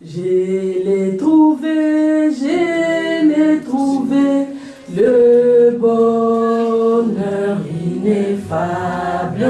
Je l'ai trouvé, je l'ai trouvé, le bonheur ineffable.